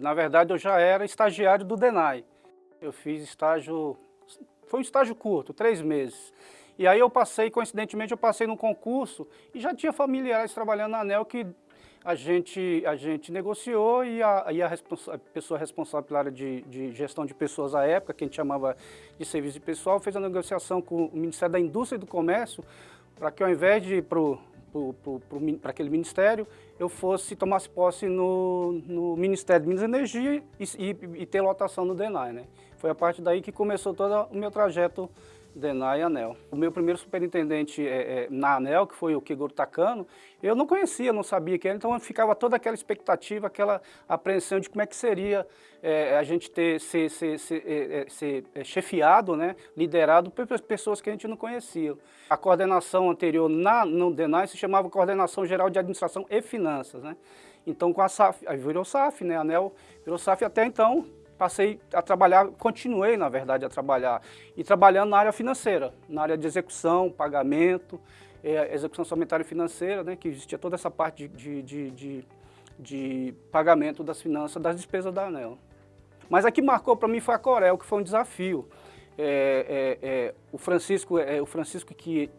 na verdade, eu já era estagiário do DENAI. Eu fiz estágio, foi um estágio curto, três meses. E aí eu passei, coincidentemente, eu passei num concurso e já tinha familiares trabalhando na ANEL que a gente, a gente negociou e a, e a, responsa a pessoa responsável pela área de, de, gestão de pessoas à época, que a gente chamava de serviço de pessoal, fez a negociação com o Ministério da Indústria e do Comércio para que ao invés de ir para aquele ministério, eu fosse, tomasse posse no, no Ministério de Minas e Energia e, e, e ter lotação no DENAI. Né? Foi a partir daí que começou todo o meu trajeto DENAI e ANEL. O meu primeiro superintendente é, é, na ANEL, que foi o Kigoro Takano, eu não conhecia, não sabia quem era, então ficava toda aquela expectativa, aquela apreensão de como é que seria é, a gente ter, ser, ser, ser, é, é, ser é, chefiado, né, liderado por pessoas que a gente não conhecia. A coordenação anterior na, no DENAI se chamava Coordenação Geral de Administração e Finanças. Né? Então com a SAF, aí virou SAF, né, a ANEL virou SAF até então passei a trabalhar, continuei na verdade a trabalhar, e trabalhando na área financeira, na área de execução, pagamento, é, execução somentária financeira, né, que existia toda essa parte de, de, de, de pagamento das finanças, das despesas da ANEL. Mas a que marcou para mim foi a Corel, que foi um desafio. É, é, é, o Francisco, é, o Francisco que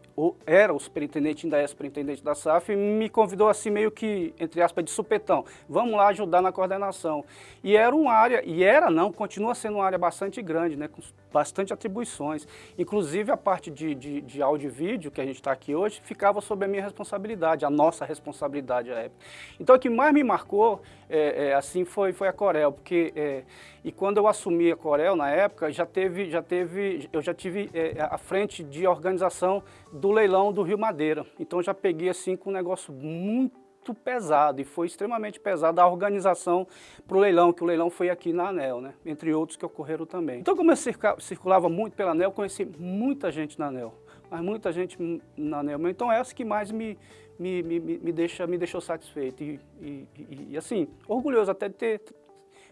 era o superintendente, ainda é superintendente da SAF, me convidou assim meio que, entre aspas, de supetão. Vamos lá ajudar na coordenação. E era uma área, e era não, continua sendo uma área bastante grande, né, com bastante atribuições. Inclusive a parte de, de, de áudio e vídeo, que a gente está aqui hoje, ficava sob a minha responsabilidade, a nossa responsabilidade à época. Então o que mais me marcou, é, é, assim, foi, foi a Corel, porque, é, e quando eu assumi a Corel na época, já teve, já teve, eu já tive é, a frente de organização do leilão do Rio Madeira. Então já peguei assim com um negócio muito pesado e foi extremamente pesado a organização para o leilão, que o leilão foi aqui na ANEL, né? entre outros que ocorreram também. Então como eu circulava muito pela ANEL, conheci muita gente na ANEL, mas muita gente na ANEL. Então é essa que mais me, me, me, me, deixa, me deixou satisfeito e, e, e, e assim, orgulhoso até de ter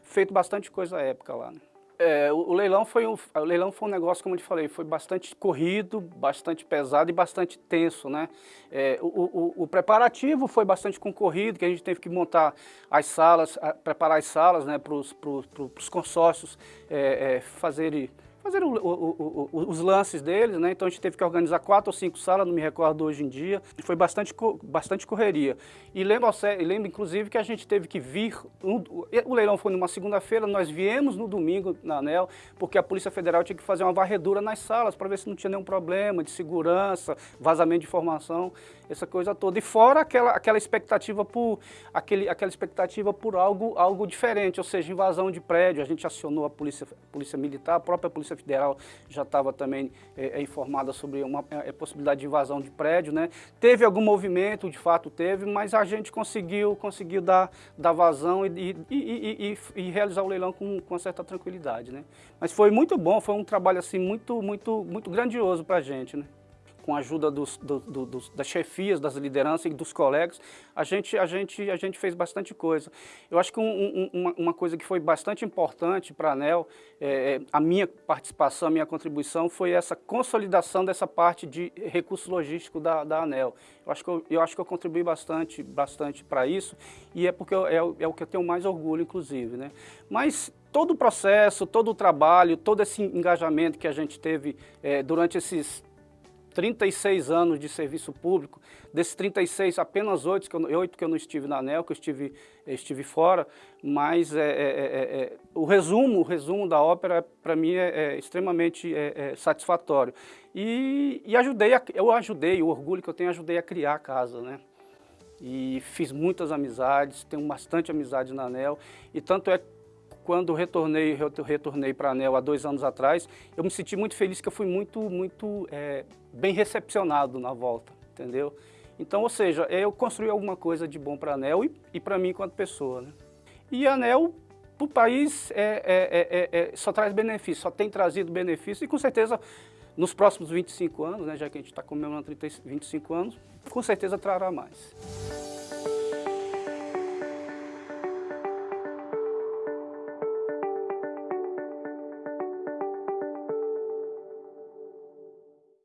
feito bastante coisa à época lá. Né? É, o, leilão foi um, o leilão foi um negócio, como eu te falei, foi bastante corrido, bastante pesado e bastante tenso, né? É, o, o, o, preparativo foi bastante concorrido, que a gente teve que montar as salas, preparar as salas né, para os consórcios é, é fazerem fazer o, o, o, os lances deles, né? Então a gente teve que organizar quatro ou cinco salas, não me recordo hoje em dia. Foi bastante, bastante correria. E lembro, lembro inclusive que a gente teve que vir, um, o leilão foi numa segunda-feira, nós viemos no domingo na ANEL, porque a Polícia Federal tinha que fazer uma varredura nas salas para ver se não tinha nenhum problema de segurança, vazamento de informação, essa coisa toda. E fora aquela, aquela expectativa por aquele, aquela expectativa por algo, algo diferente, ou seja, invasão de prédio. A gente acionou a Polícia, a polícia Militar, a própria Polícia Federal já estava também é, é, informada sobre uma é, possibilidade de invasão de prédio, né? Teve algum movimento, de fato teve, mas a gente conseguiu, conseguiu dar, dar vazão e, e, e, e realizar o leilão com, com certa tranquilidade, né? Mas foi muito bom, foi um trabalho assim muito, muito, muito grandioso para a gente, né? Com a ajuda dos, do, do, dos, das chefias, das lideranças e dos colegas, a gente, a gente, a gente fez bastante coisa. Eu acho que um, um, uma, uma, coisa que foi bastante importante para a ANEL, é, é, a minha participação, a minha contribuição, foi essa consolidação dessa parte de recurso logístico da, da ANEL. Eu acho, que eu, eu acho que eu contribuí bastante, bastante para isso, e é porque eu, é, é o que eu tenho mais orgulho, inclusive. Né? Mas todo o processo, todo o trabalho, todo esse engajamento que a gente teve é, durante esses 36 anos de serviço público, desses 36, apenas 8 que eu, 8 que eu não estive na ANEL, que eu estive, estive fora, mas é, é, é, é o resumo o resumo da ópera, para mim, é, é extremamente é, satisfatório. E, e ajudei, a, eu ajudei, o orgulho que eu tenho, ajudei a criar a casa, né? E fiz muitas amizades, tenho bastante amizade na ANEL, e tanto é quando retornei, retornei para a ANEL há dois anos atrás, eu me senti muito feliz que eu fui muito, muito é, bem recepcionado na volta, entendeu? Então, ou seja, eu construí alguma coisa de bom para a ANEL e, e para mim enquanto pessoa. Né? E a ANEL, para o país, é, é, é, só traz benefício, só tem trazido benefício e com certeza nos próximos 25 anos, né, já que a gente está comemorando 30, 25 anos, com certeza trará mais.